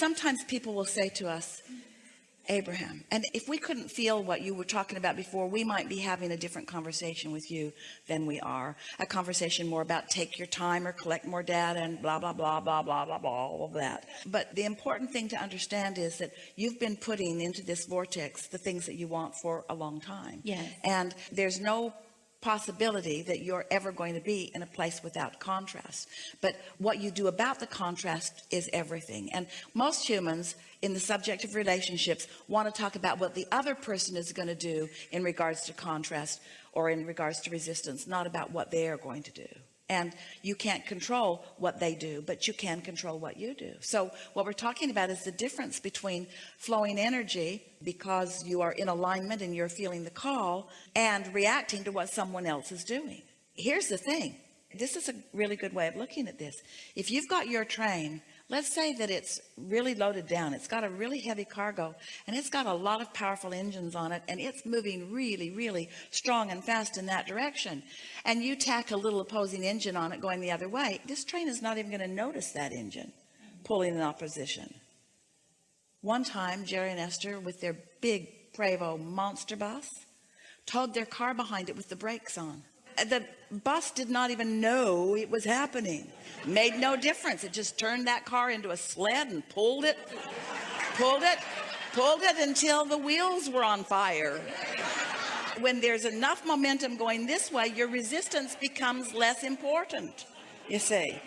sometimes people will say to us, Abraham, and if we couldn't feel what you were talking about before, we might be having a different conversation with you than we are. A conversation more about take your time or collect more data and blah, blah, blah, blah, blah, blah, blah, all of that. But the important thing to understand is that you've been putting into this vortex the things that you want for a long time. Yes. And there's no possibility that you're ever going to be in a place without contrast. But what you do about the contrast is everything. And most humans in the subject of relationships want to talk about what the other person is going to do in regards to contrast or in regards to resistance not about what they are going to do and you can't control what they do but you can control what you do. So what we're talking about is the difference between flowing energy because you are in alignment and you're feeling the call and reacting to what someone else is doing. Here's the thing. This is a really good way of looking at this. If you've got your train let's say that it's really loaded down. It's got a really heavy cargo and it's got a lot of powerful engines on it and it's moving really really strong and fast in that direction. And you tack a little opposing engine on it going the other way this train is not even going to notice that engine pulling in opposition. One time Jerry and Esther with their big Prevost monster bus towed their car behind it with the brakes on the bus did not even know it was happening. Made no difference. It just turned that car into a sled and pulled it pulled it pulled it until the wheels were on fire. When there's enough momentum going this way your resistance becomes less important you see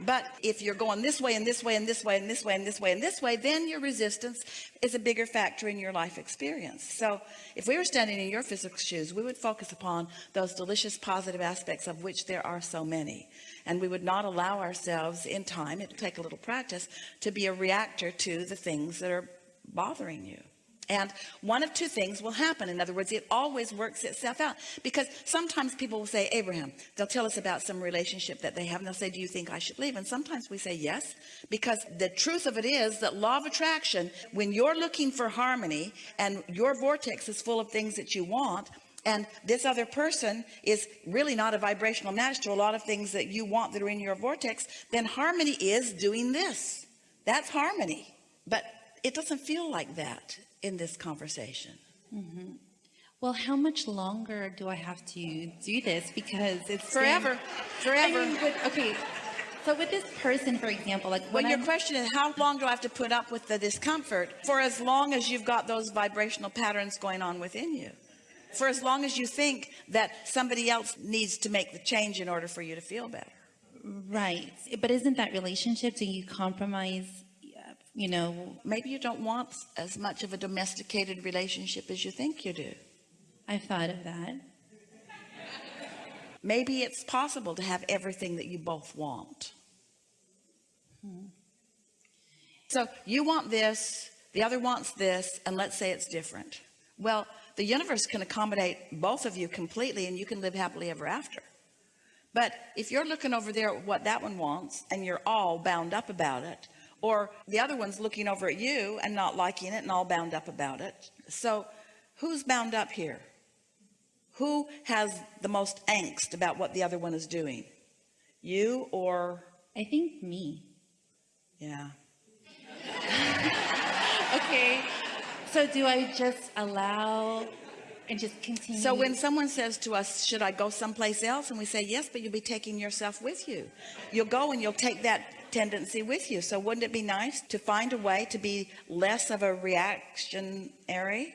but if you're going this way and this way and this way and this way and this way and this way then your resistance is a bigger factor in your life experience. So if we were standing in your physical shoes we would focus upon those delicious positive aspects of which there are so many. And we would not allow ourselves in time it'll take a little practice to be a reactor to the things that are bothering you and one of two things will happen. In other words it always works itself out. Because sometimes people will say Abraham they'll tell us about some relationship that they have and they'll say do you think I should leave? And sometimes we say yes because the truth of it is that law of attraction when you're looking for harmony and your vortex is full of things that you want and this other person is really not a vibrational match to a lot of things that you want that are in your vortex then harmony is doing this. That's harmony. But it doesn't feel like that in this conversation. Mm -hmm. Well, how much longer do I have to do this? Because it's forever, been, forever. I mean, with, okay. So with this person, for example, like when well, your I'm, question is how long do I have to put up with the discomfort for as long as you've got those vibrational patterns going on within you for as long as you think that somebody else needs to make the change in order for you to feel better right but isn't that relationship do you compromise you know maybe you don't want as much of a domesticated relationship as you think you do. I've thought of that. Maybe it's possible to have everything that you both want. Hmm. so you want this the other wants this and let's say it's different. Well the universe can accommodate both of you completely and you can live happily ever after. But if you're looking over there at what that one wants and you're all bound up about it or the other one's looking over at you and not liking it and all bound up about it. So who's bound up here? Who has the most angst about what the other one is doing? You or I think me. Yeah. Okay. So do I just allow and just continue? So when someone says to us should I go someplace else? and we say yes but you'll be taking yourself with you. You'll go and you'll take that tendency with you. So wouldn't it be nice to find a way to be less of a reactionary?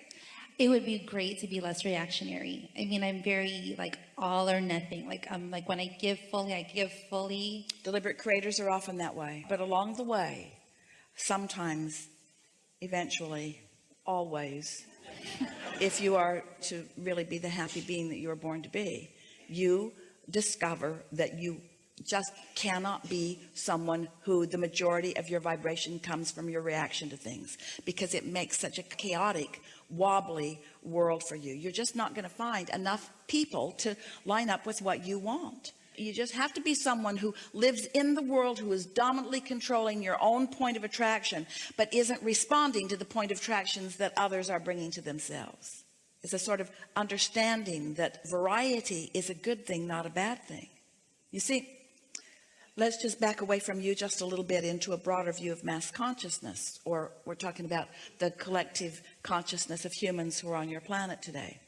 It would be great to be less reactionary. I mean I'm very like all or nothing. Like I'm like when I give fully I give fully. Deliberate creators are often that way. But along the way sometimes eventually always if you are to really be the happy being that you were born to be you discover that you just cannot be someone who the majority of your vibration comes from your reaction to things because it makes such a chaotic wobbly world for you. You're just not going to find enough people to line up with what you want. You just have to be someone who lives in the world who is dominantly controlling your own point of attraction but isn't responding to the point of attractions that others are bringing to themselves. It's a sort of understanding that variety is a good thing not a bad thing. You see let's just back away from you just a little bit into a broader view of mass consciousness, or we're talking about the collective consciousness of humans who are on your planet today.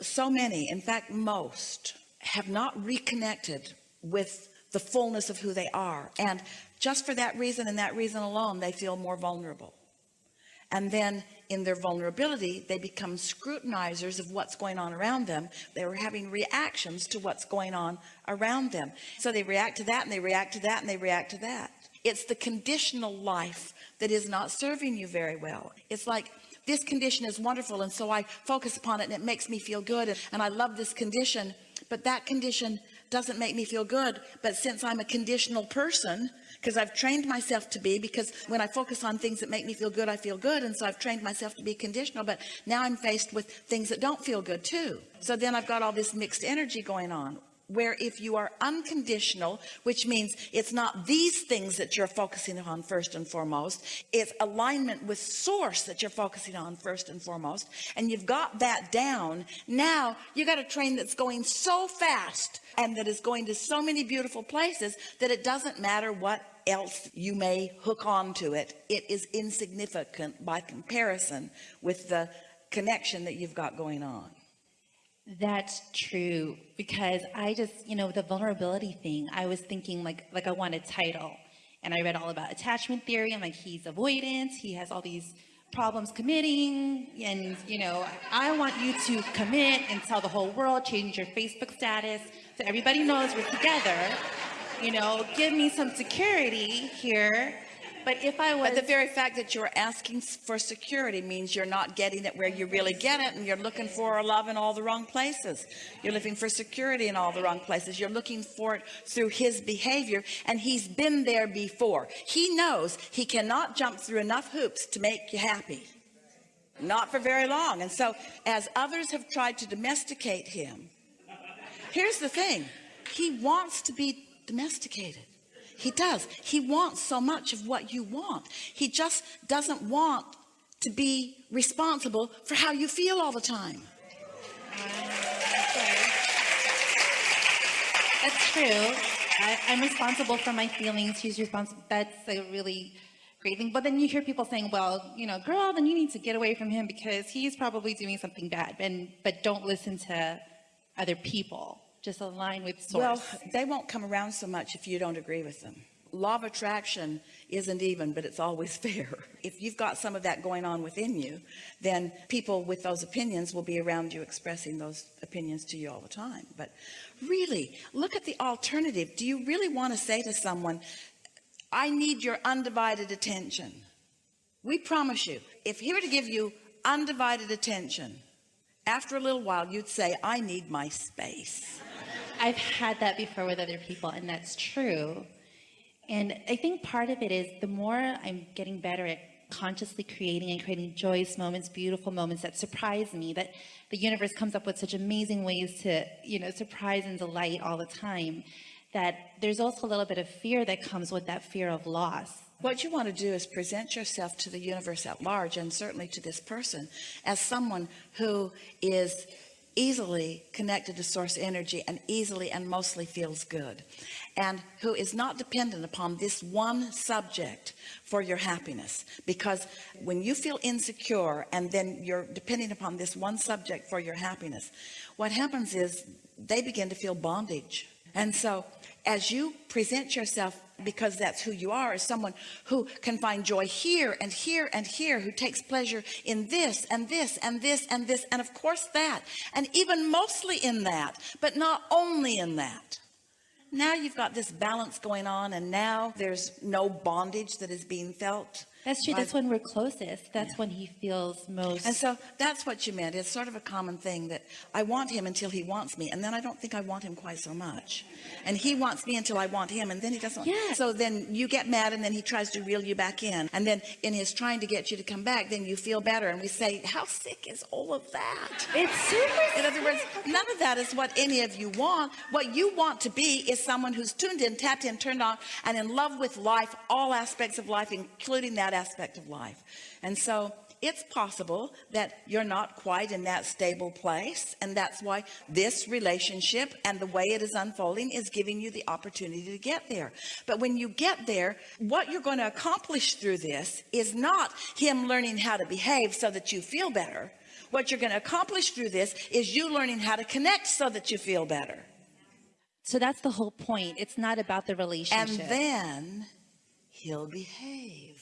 So many, in fact, most have not reconnected with the fullness of who they are. And just for that reason and that reason alone, they feel more vulnerable. And then in their vulnerability, they become scrutinizers of what's going on around them. They were having reactions to what's going on around them. So they react to that and they react to that and they react to that. It's the conditional life that is not serving you very well. It's like this condition is wonderful. And so I focus upon it and it makes me feel good. And I love this condition, but that condition doesn't make me feel good. But since I'm a conditional person, because I've trained myself to be because when I focus on things that make me feel good I feel good. And so I've trained myself to be conditional but now I'm faced with things that don't feel good too. So then I've got all this mixed energy going on where if you are unconditional which means it's not these things that you're focusing on first and foremost it's alignment with source that you're focusing on first and foremost and you've got that down now you got a train that's going so fast and that is going to so many beautiful places that it doesn't matter what else you may hook on to it. It is insignificant by comparison with the connection that you've got going on That's true because I just, you know, the vulnerability thing, I was thinking like like I want a title. And I read all about attachment theory. I'm like, he's avoidant, he has all these problems committing, and you know, I want you to commit and tell the whole world, change your Facebook status so everybody knows we're together. You know, give me some security here. But if I was But the very fact that you're asking for security means you're not getting it where you really get it and you're looking for love in all the wrong places. You're looking for security in all the wrong places. You're looking for it through his behavior and he's been there before. He knows he cannot jump through enough hoops to make you happy. Not for very long. And so as others have tried to domesticate him, here's the thing. He wants to be domesticated. He does. He wants so much of what you want. He just doesn't want to be responsible for how you feel all the time. That's true. I, I'm responsible for my feelings. He's responsible. That's a really great thing. But then you hear people saying, well, you know, girl, then you need to get away from him because he's probably doing something bad. And but don't listen to other people. Just align with source. Well, they won't come around so much if you don't agree with them. Law of attraction isn't even, but it's always fair. If you've got some of that going on within you, then people with those opinions will be around you expressing those opinions to you all the time. But really, look at the alternative. Do you really want to say to someone, I need your undivided attention? We promise you, if he were to give you undivided attention, after a little while, you'd say, I need my space. I've had that before with other people, and that's true. And I think part of it is the more I'm getting better at consciously creating and creating joyous moments, beautiful moments that surprise me, that the universe comes up with such amazing ways to, you know, surprise and delight all the time, that there's also a little bit of fear that comes with that fear of loss. What you want to do is present yourself to the universe at large and certainly to this person as someone who is easily connected to source energy and easily and mostly feels good and who is not dependent upon this one subject for your happiness. Because when you feel insecure and then you're depending upon this one subject for your happiness what happens is they begin to feel bondage. And so as you present yourself because that's who you are as someone who can find joy here and here and here who takes pleasure in this and this and this and this and of course that and even mostly in that but not only in that. Now you've got this balance going on and now there's no bondage that is being felt That's true. That's when we're closest. That's when he feels most. and so that's what you meant. It's sort of a common thing that I want him until he wants me. And then I don't think I want him quite so much. And he wants me until I want him. And then he doesn't. Yeah. So then you get mad and then he tries to reel you back in. And then in his trying to get you to come back, then you feel better. And we say, how sick is all of that? it's super. In other words, none of that is what any of you want. What you want to be is someone who's tuned in, tapped in, turned on, and in love with life, all aspects of life, including that aspect of life. And so it's possible that you're not quite in that stable place. And that's why this relationship and the way it is unfolding is giving you the opportunity to get there. But when you get there, what you're going to accomplish through this is not him learning how to behave so that you feel better. What you're going to accomplish through this is you learning how to connect so that you feel better. So that's the whole point. It's not about the relationship. And then he'll behave.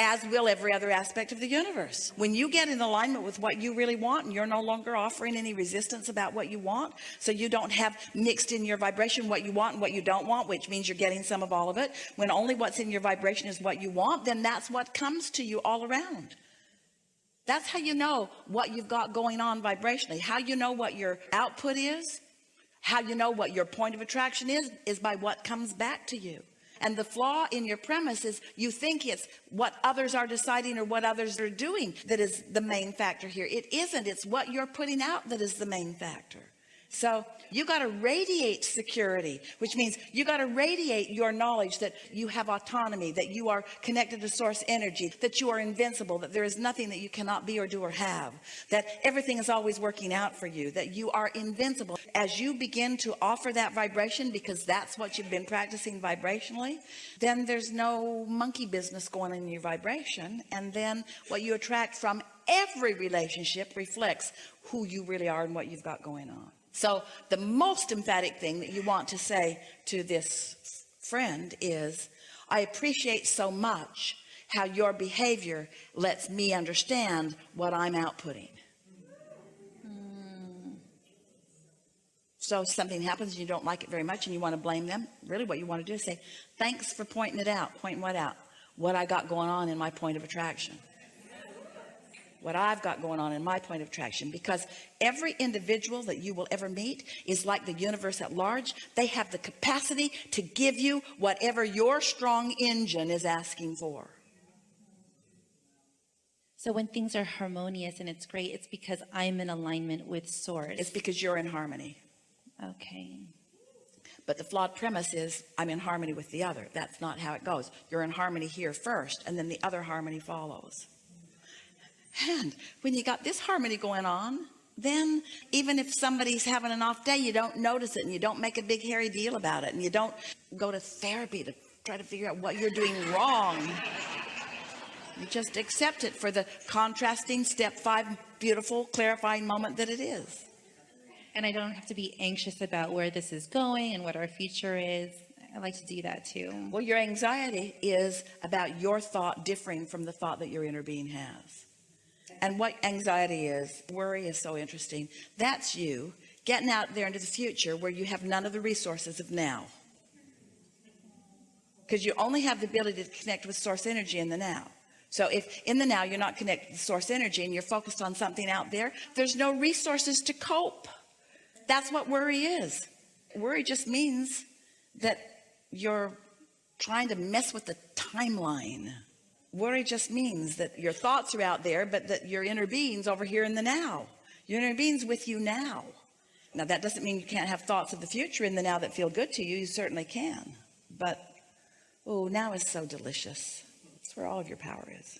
As will every other aspect of the universe. When you get in alignment with what you really want and you're no longer offering any resistance about what you want, so you don't have mixed in your vibration what you want and what you don't want, which means you're getting some of all of it. When only what's in your vibration is what you want, then that's what comes to you all around. That's how you know what you've got going on vibrationally. How you know what your output is, how you know what your point of attraction is, is by what comes back to you. And the flaw in your premise is you think it's what others are deciding or what others are doing that is the main factor here. It isn't. It's what you're putting out that is the main factor. So you got to radiate security, which means you got to radiate your knowledge that you have autonomy, that you are connected to source energy, that you are invincible, that there is nothing that you cannot be or do or have, that everything is always working out for you, that you are invincible. As you begin to offer that vibration, because that's what you've been practicing vibrationally, then there's no monkey business going in your vibration. And then what you attract from every relationship reflects who you really are and what you've got going on. So the most emphatic thing that you want to say to this friend is, I appreciate so much how your behavior lets me understand what I'm outputting. Hmm. So something happens and you don't like it very much and you want to blame them. Really what you want to do is say, thanks for pointing it out. Pointing what out? What I got going on in my point of attraction what I've got going on in my point of attraction because every individual that you will ever meet is like the universe at large. They have the capacity to give you whatever your strong engine is asking for. So when things are harmonious and it's great, it's because I'm in alignment with source. it's because you're in harmony. Okay. but the flawed premise is I'm in harmony with the other. That's not how it goes. You're in harmony here first and then the other harmony follows and when you got this harmony going on then even if somebody's having an off day you don't notice it and you don't make a big hairy deal about it and you don't go to therapy to try to figure out what you're doing wrong you just accept it for the contrasting step five beautiful clarifying moment that it is And I don't have to be anxious about where this is going and what our future is. I like to do that too. well your anxiety is about your thought differing from the thought that your inner being has and what anxiety is worry is so interesting. That's you getting out there into the future where you have none of the resources of now. Because you only have the ability to connect with source energy in the now. So if in the now you're not connected to source energy and you're focused on something out there there's no resources to cope. That's what worry is. Worry just means that you're trying to mess with the timeline worry just means that your thoughts are out there but that your inner being's over here in the now. Your inner being's with you now. Now that doesn't mean you can't have thoughts of the future in the now that feel good to you. You certainly can. But oh now is so delicious. It's where all of your power is